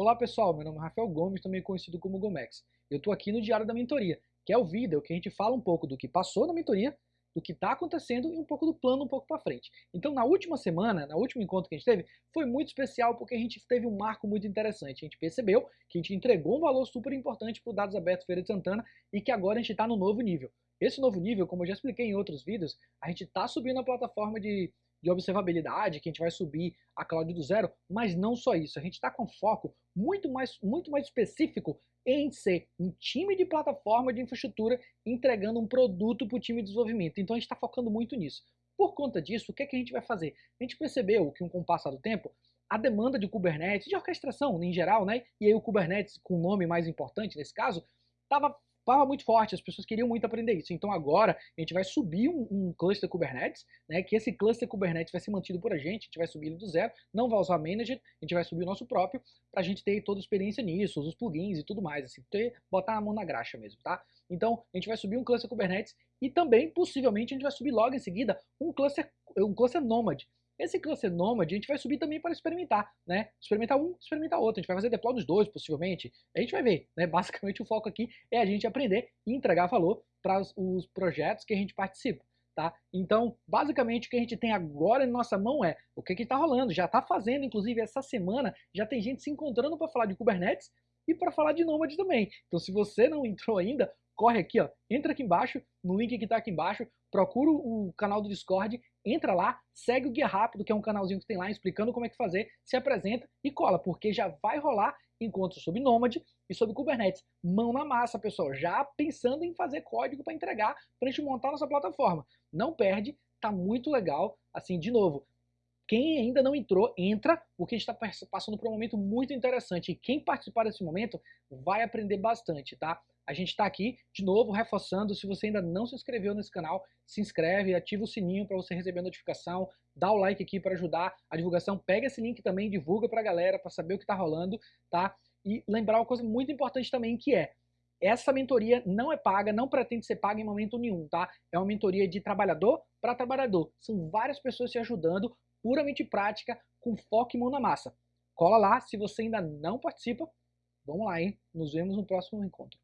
Olá pessoal, meu nome é Rafael Gomes, também conhecido como Gomex. Eu estou aqui no Diário da Mentoria, que é o vídeo que a gente fala um pouco do que passou na mentoria, do que está acontecendo e um pouco do plano um pouco para frente. Então na última semana, na último encontro que a gente teve, foi muito especial porque a gente teve um marco muito interessante. A gente percebeu que a gente entregou um valor super importante para o Dados Abertos Feira de Santana e que agora a gente está no novo nível. Esse novo nível, como eu já expliquei em outros vídeos, a gente está subindo a plataforma de de observabilidade, que a gente vai subir a cloud do zero, mas não só isso, a gente está com foco muito mais, muito mais específico em ser um time de plataforma de infraestrutura entregando um produto para o time de desenvolvimento. Então a gente está focando muito nisso. Por conta disso, o que, é que a gente vai fazer? A gente percebeu que com o passar do tempo, a demanda de Kubernetes, de orquestração em geral, né? E aí o Kubernetes com o nome mais importante nesse caso, estava estava muito forte, as pessoas queriam muito aprender isso. Então agora a gente vai subir um, um, cluster Kubernetes, né, que esse cluster Kubernetes vai ser mantido por a gente, a gente vai subir ele do zero, não vai usar Manager, a gente vai subir o nosso próprio, para a gente ter toda a experiência nisso, os plugins e tudo mais, assim, ter, botar a mão na graxa mesmo, tá? Então a gente vai subir um cluster Kubernetes e também, possivelmente, a gente vai subir logo em seguida um cluster, um cluster Nomad, esse cluster Nomad a gente vai subir também para experimentar, né? Experimentar um, experimentar outro. A gente vai fazer deploy dos dois, possivelmente. A gente vai ver, né? Basicamente o foco aqui é a gente aprender e entregar valor para os projetos que a gente participa. Tá? Então, basicamente o que a gente tem agora em nossa mão é o que está rolando, já está fazendo, inclusive essa semana já tem gente se encontrando para falar de Kubernetes e para falar de Nomad também. Então, se você não entrou ainda, corre aqui, ó, entra aqui embaixo, no link que está aqui embaixo, procura o canal do Discord, entra lá, segue o Guia Rápido, que é um canalzinho que tem lá explicando como é que fazer, se apresenta e cola, porque já vai rolar encontros sobre Nomad e sobre Kubernetes. Mão na massa, pessoal, já pensando em fazer código para entregar, para a gente montar nossa plataforma. Não perde, tá muito legal. Assim, de novo, quem ainda não entrou, entra, porque a gente está passando por um momento muito interessante. E quem participar desse momento vai aprender bastante, tá? A gente está aqui, de novo, reforçando, se você ainda não se inscreveu nesse canal, se inscreve, ativa o sininho para você receber a notificação, dá o like aqui para ajudar a divulgação, pega esse link também, divulga para a galera, para saber o que está rolando, tá? E lembrar uma coisa muito importante também, que é, essa mentoria não é paga, não pretende ser paga em momento nenhum, tá? É uma mentoria de trabalhador para trabalhador. São várias pessoas te ajudando, puramente prática, com foco e mão na massa. Cola lá, se você ainda não participa, vamos lá, hein? Nos vemos no próximo encontro.